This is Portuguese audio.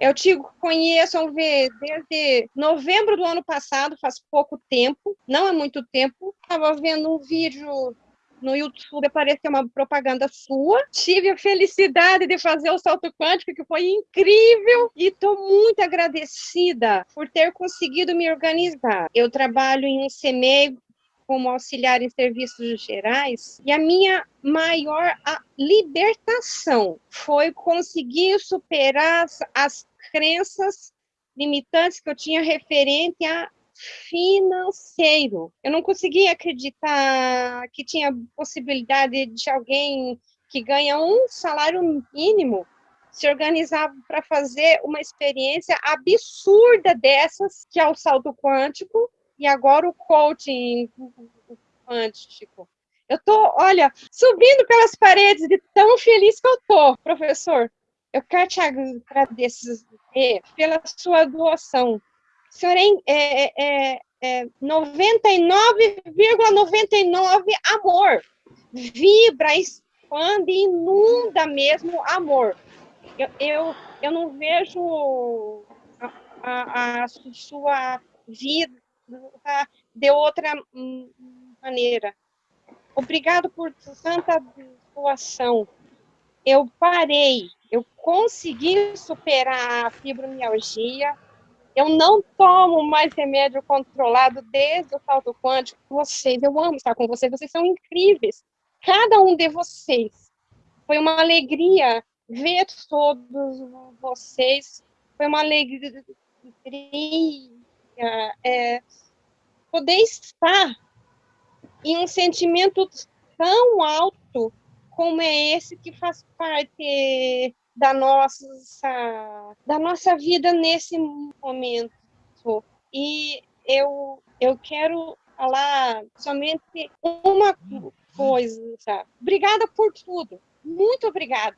Eu te conheço, desde novembro do ano passado, faz pouco tempo, não é muito tempo. Estava vendo um vídeo no YouTube apareceu uma propaganda sua. Tive a felicidade de fazer o salto quântico, que foi incrível, e estou muito agradecida por ter conseguido me organizar. Eu trabalho em um CMEI como auxiliar em serviços gerais, e a minha maior libertação foi conseguir superar as, as crenças limitantes que eu tinha referente a financeiro. Eu não conseguia acreditar que tinha possibilidade de alguém que ganha um salário mínimo se organizar para fazer uma experiência absurda dessas, que é o salto quântico, e agora o coaching quântico. Eu tô, olha, subindo pelas paredes de tão feliz que eu tô, professor. Eu quero te agradecer pela sua doação o senhor é, é, é 99,99 ,99 amor. Vibra, expande, inunda mesmo amor. Eu, eu, eu não vejo a, a, a sua vida de outra maneira. Obrigado por tanta doação. Eu parei, eu consegui superar a fibromialgia, eu não tomo mais remédio controlado desde o salto quântico. Vocês, eu amo estar com vocês, vocês são incríveis. Cada um de vocês. Foi uma alegria ver todos vocês. Foi uma alegria é, poder estar em um sentimento tão alto como é esse que faz parte da nossa, da nossa vida nesse momento. E eu, eu quero falar somente uma coisa? Obrigada por tudo. Muito obrigada.